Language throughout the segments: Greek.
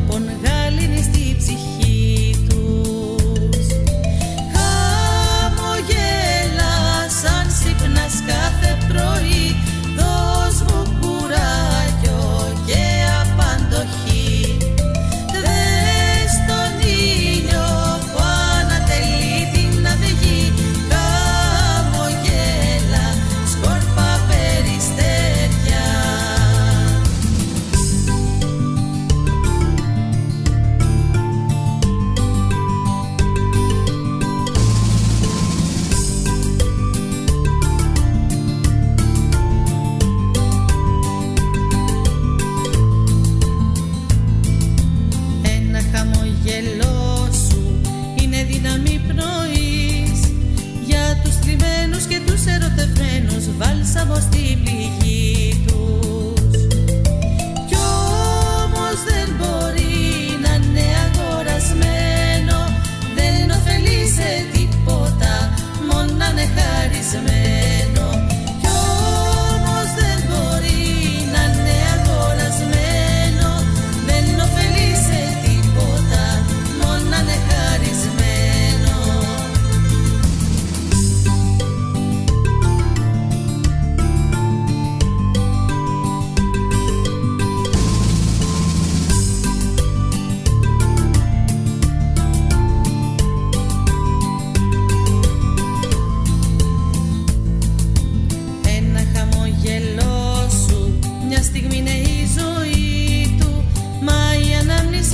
pongas γελό σου είναι δύναμη πνοής. για τους κρυμμένου και τους ερωτευμένους βάλσαμο στη πηγή.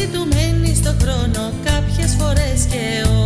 ζητουμένη στο χρόνο κάποιες φορές και όχι